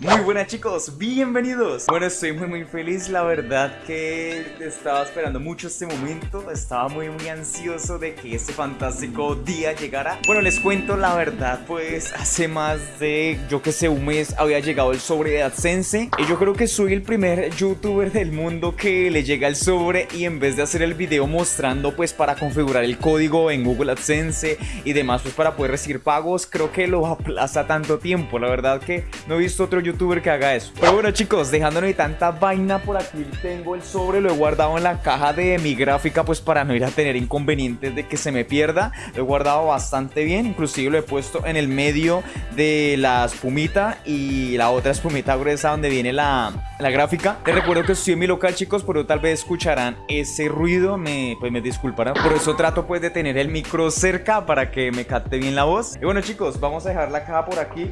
Muy buenas chicos, bienvenidos. Bueno, estoy muy muy feliz, la verdad que estaba esperando mucho este momento. Estaba muy muy ansioso de que este fantástico día llegara. Bueno, les cuento la verdad, pues hace más de, yo que sé, un mes había llegado el sobre de AdSense. Y yo creo que soy el primer youtuber del mundo que le llega el sobre Y en vez de hacer el video mostrando pues para configurar el código en Google AdSense Y demás pues para poder recibir pagos Creo que lo aplaza tanto tiempo, la verdad que no he visto otro youtuber youtuber que haga eso. Pero bueno chicos, dejándome tanta vaina por aquí Tengo el sobre, lo he guardado en la caja de mi gráfica Pues para no ir a tener inconvenientes de que se me pierda. Lo he guardado bastante bien, inclusive lo he puesto en el medio de la espumita Y la otra espumita gruesa donde viene la, la gráfica. Les recuerdo que estoy en mi local chicos, pero tal vez escucharán ese ruido me, Pues me disculparán. Por eso trato pues de tener el micro cerca para que me capte bien la voz. Y bueno chicos, vamos a dejar la caja por aquí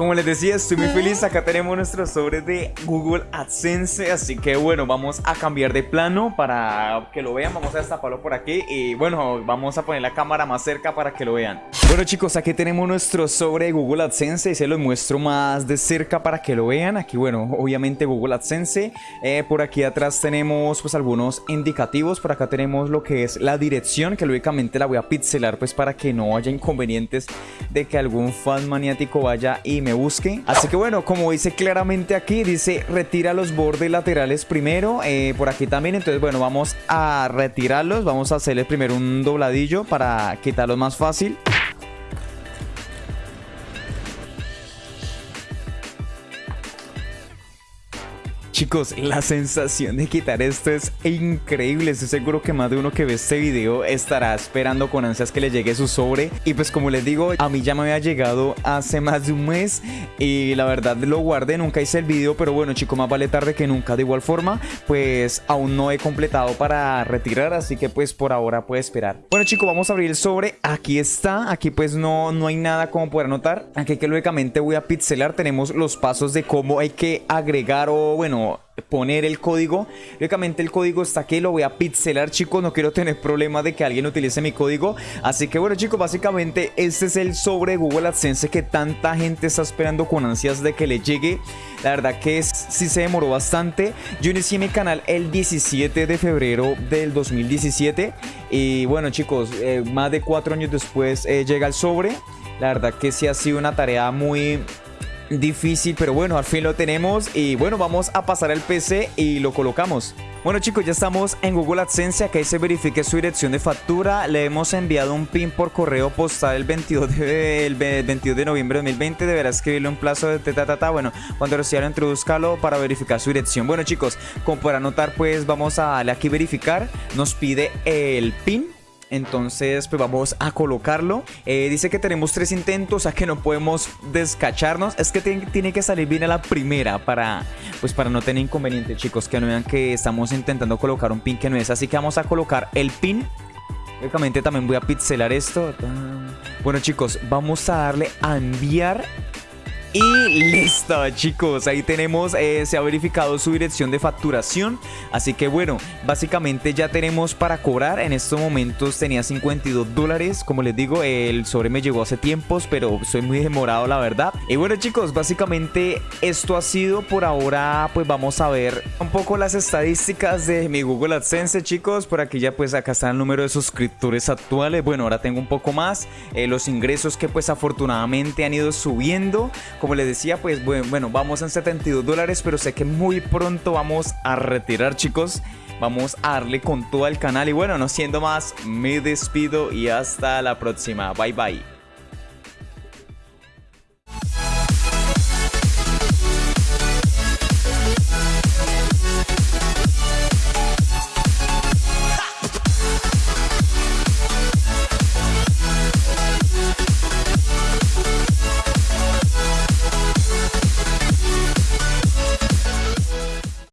como les decía, estoy muy feliz. Acá tenemos nuestro sobre de Google AdSense. Así que bueno, vamos a cambiar de plano para que lo vean. Vamos a destaparlo por aquí. Y bueno, vamos a poner la cámara más cerca para que lo vean. Bueno chicos, aquí tenemos nuestro sobre de Google AdSense. Y se lo muestro más de cerca para que lo vean. Aquí bueno, obviamente Google AdSense. Eh, por aquí atrás tenemos pues algunos indicativos. Por acá tenemos lo que es la dirección. Que lógicamente la voy a pixelar pues para que no haya inconvenientes de que algún fan maniático vaya y me busque. Así que bueno, como dice claramente aquí, dice retira los bordes laterales primero. Eh, por aquí también, entonces bueno, vamos a retirarlos. Vamos a hacerle primero un dobladillo para quitarlos más fácil. Chicos, la sensación de quitar esto es increíble. Estoy seguro que más de uno que ve este video estará esperando con ansias que le llegue su sobre. Y pues como les digo, a mí ya me había llegado hace más de un mes. Y la verdad lo guardé, nunca hice el video. Pero bueno chicos, más vale tarde que nunca. De igual forma, pues aún no he completado para retirar. Así que pues por ahora puede esperar. Bueno chicos, vamos a abrir el sobre. Aquí está. Aquí pues no, no hay nada como poder notar. Aquí que lógicamente voy a pixelar. Tenemos los pasos de cómo hay que agregar o bueno poner el código. Lógicamente el código está aquí, lo voy a pixelar chicos, no quiero tener problema de que alguien utilice mi código. Así que bueno chicos, básicamente este es el sobre Google AdSense que tanta gente está esperando con ansias de que le llegue. La verdad que es, sí se demoró bastante. Yo inicié mi canal el 17 de febrero del 2017 y bueno chicos, eh, más de cuatro años después eh, llega el sobre. La verdad que sí ha sido una tarea muy difícil, pero bueno, al fin lo tenemos y bueno, vamos a pasar al PC y lo colocamos. Bueno chicos, ya estamos en Google AdSense, acá se verifique su dirección de factura, le hemos enviado un pin por correo postal el 22 de, el 22 de noviembre de 2020, deberá escribirle un plazo de ta, bueno, cuando reciba introduzcalo para verificar su dirección. Bueno chicos, como para anotar pues vamos a darle aquí verificar, nos pide el pin entonces, pues vamos a colocarlo. Eh, dice que tenemos tres intentos, o sea que no podemos descacharnos. Es que tiene, que salir bien a la primera para, pues para no tener inconveniente, chicos. Que no vean que estamos intentando colocar un pin que no es. Así que vamos a colocar el pin. Lógicamente también voy a pixelar esto. Bueno, chicos, vamos a darle a enviar y listo chicos, ahí tenemos, eh, se ha verificado su dirección de facturación. Así que bueno, básicamente ya tenemos para cobrar. En estos momentos tenía 52 dólares. Como les digo, el sobre me llegó hace tiempos Pero soy muy demorado la verdad. Y bueno chicos, básicamente esto ha sido. Por ahora Pues vamos a ver un poco las estadísticas de mi Google AdSense chicos. Por aquí ya pues acá está el número de suscriptores actuales. Bueno, ahora tengo un poco más. Eh, Los ingresos que pues afortunadamente han ido subiendo como les decía, pues bueno, vamos en 72 dólares, pero sé que muy pronto vamos a retirar, chicos. Vamos a darle con todo el canal y bueno, no siendo más, me despido y hasta la próxima. Bye bye.